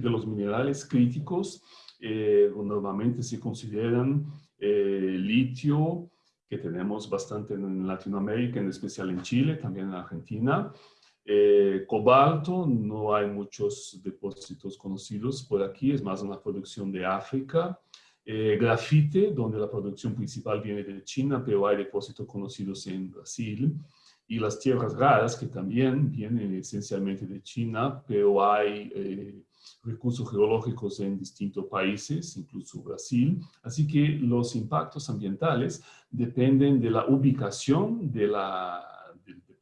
de los minerales críticos eh, normalmente se consideran eh, litio, que tenemos bastante en Latinoamérica, en especial en Chile, también en Argentina. Eh, cobalto, no hay muchos depósitos conocidos por aquí, es más una producción de África. grafite, donde la producción principal viene de China, pero hay depósitos conocidos en Brasil. Y las tierras raras, que también vienen esencialmente de China, pero hay recursos geológicos en distintos países, incluso Brasil. Así que los impactos ambientales dependen de la ubicación de la,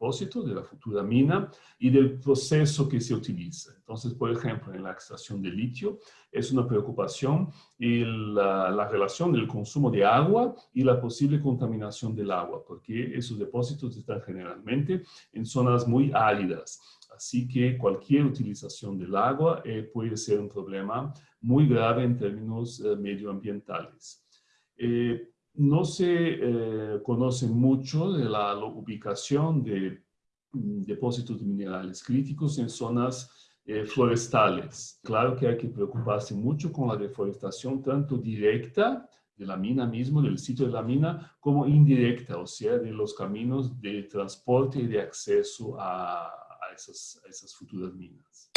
de la futura mina y del proceso que se utiliza. Entonces, por ejemplo, en la extracción de litio es una preocupación la, la relación del consumo de agua y la posible contaminación del agua, porque esos depósitos están generalmente en zonas muy áridas. Así que cualquier utilización del agua eh, puede ser un problema muy grave en términos eh, medioambientales. Eh, no se conoce mucho de la ubicación de mm, depósitos de minerales críticos en zonas forestales. Claro que hay que preocuparse mucho con la deforestación, tanto directa de la mina mismo, del sitio de la mina, como indirecta, o sea, de los caminos de transporte y de acceso a, essas futuras minas.